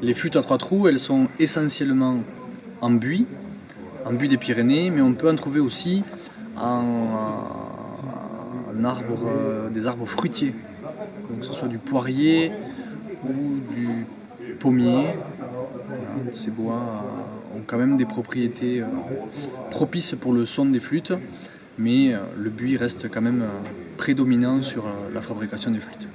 Les flûtes à trois trous, elles sont essentiellement en buis, en buis des Pyrénées, mais on peut en trouver aussi en, euh, des arbres fruitiers, donc que ce soit du poirier ou du pommier. ces bois euh, ont quand même des propriétés euh, propices pour le son des flûtes, mais euh, le buis reste quand même prédominant sur la fabrication des flûtes.